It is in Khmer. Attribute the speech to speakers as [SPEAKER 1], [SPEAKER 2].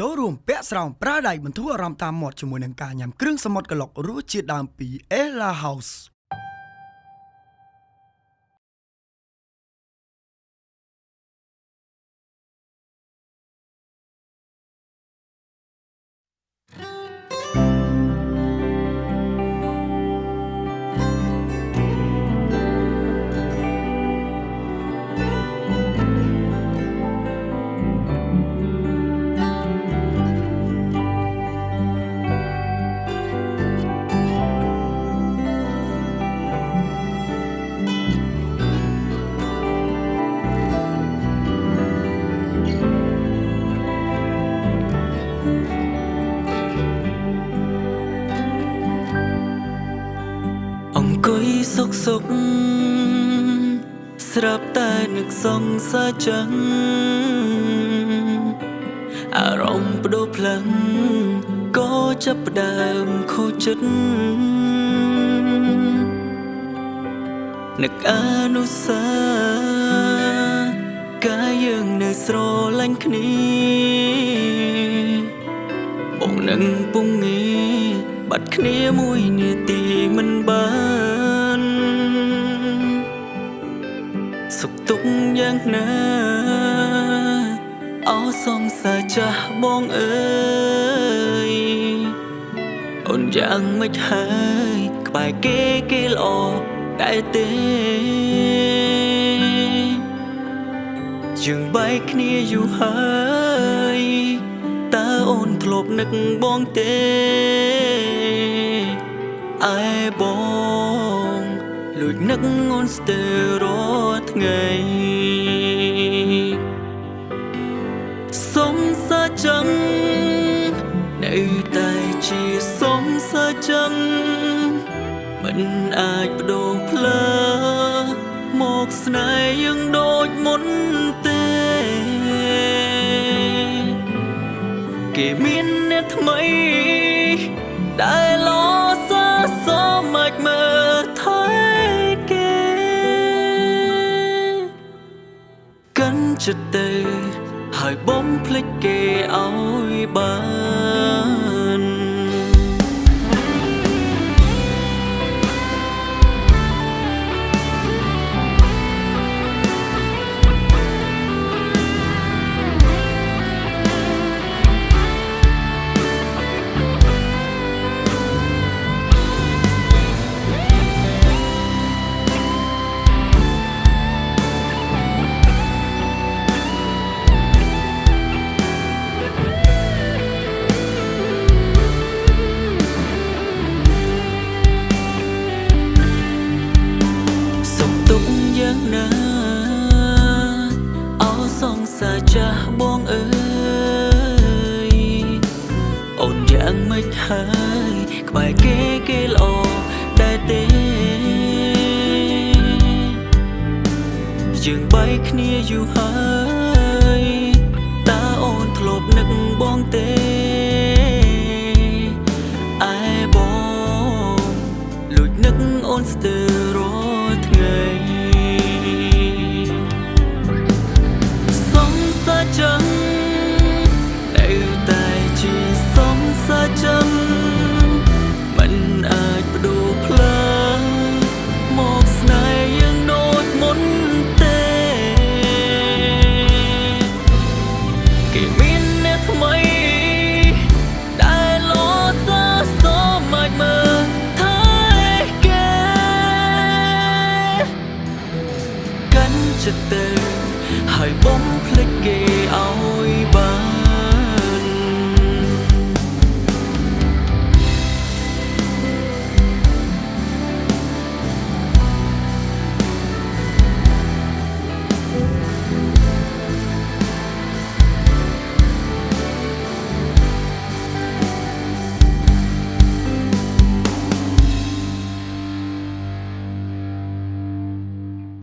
[SPEAKER 1] ចូលរួមពាក់ស្រោមប្រើដៃបន្ធូរអារម្មណ៍តាមមាត់ជាមួយនឹងការញ៉ាំគ្រឿងសមុទ្រក្លុករសជាតិដើមពី Ella House
[SPEAKER 2] សុកសុកស្រាប់តែនឹកសង្សារចឹងអារម្មណ៍បដូរផ្លឹងក៏ចាប់ផ្ដើមខូចចិត្តនឹកអនុស្សាវ៍កាយយើងនៅស្រឡាញ់គ្នាបងនឹងពុំងាបាត់គ្នាមួយនាទីមិនបាន ទុក្ខយ៉ាងណាអោសងសាចាស់បងអើយអូនយ៉ាងមិនហើយក្បែរគេគេល្អដែរទេយើងបែកគ្នាយូរហើយតើអូនធ្លាប់នឹកបងទេអែបង លួចនឹកអូនស្ទើររាល់ថ្ងៃសុំសាចឹងនៅតែជាសុំសាចឹងមិនអាចបដូរផ្លើមកស្នេហ៍យើងដូចមុនទេគេមានអ្នកថ្មីដែលឡោ ចិត្តទៅ ហើយបំភ្លេចគេឲ្យបាន អោសងសាចាស់បងអើយអូនយ៉ាងមិនហើយក្បែរគេគេល្អដែរទេយើងបែកគ្នាយូរហើយតើអូនធ្លាប់នឹកបងទេ